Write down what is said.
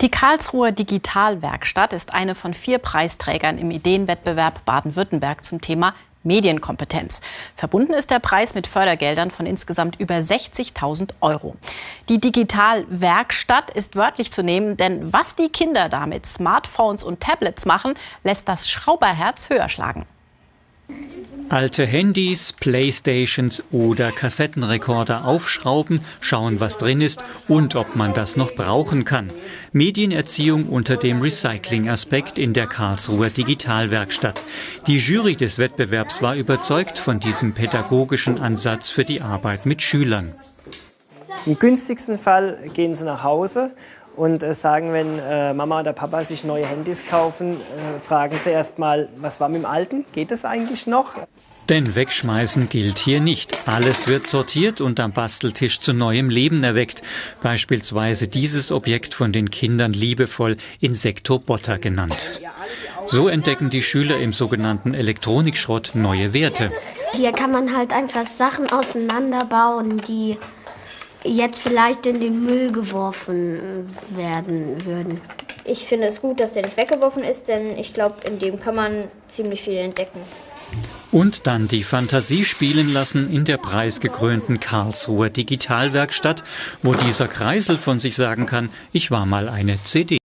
Die Karlsruher Digitalwerkstatt ist eine von vier Preisträgern im Ideenwettbewerb Baden-Württemberg zum Thema Medienkompetenz. Verbunden ist der Preis mit Fördergeldern von insgesamt über 60.000 Euro. Die Digitalwerkstatt ist wörtlich zu nehmen, denn was die Kinder da mit Smartphones und Tablets machen, lässt das Schrauberherz höher schlagen. Alte Handys, Playstations oder Kassettenrekorder aufschrauben, schauen, was drin ist und ob man das noch brauchen kann. Medienerziehung unter dem Recycling-Aspekt in der Karlsruher Digitalwerkstatt. Die Jury des Wettbewerbs war überzeugt von diesem pädagogischen Ansatz für die Arbeit mit Schülern. Im günstigsten Fall gehen sie nach Hause und äh, sagen, wenn äh, Mama oder Papa sich neue Handys kaufen, äh, fragen sie erstmal, was war mit dem alten? Geht es eigentlich noch? Denn wegschmeißen gilt hier nicht. Alles wird sortiert und am Basteltisch zu neuem Leben erweckt. Beispielsweise dieses Objekt von den Kindern liebevoll Insektobotter genannt. So entdecken die Schüler im sogenannten Elektronikschrott neue Werte. Hier kann man halt einfach Sachen auseinanderbauen, die jetzt vielleicht in den Müll geworfen werden würden. Ich finde es gut, dass der nicht weggeworfen ist, denn ich glaube, in dem kann man ziemlich viel entdecken. Und dann die Fantasie spielen lassen in der preisgekrönten Karlsruher Digitalwerkstatt, wo dieser Kreisel von sich sagen kann, ich war mal eine CD.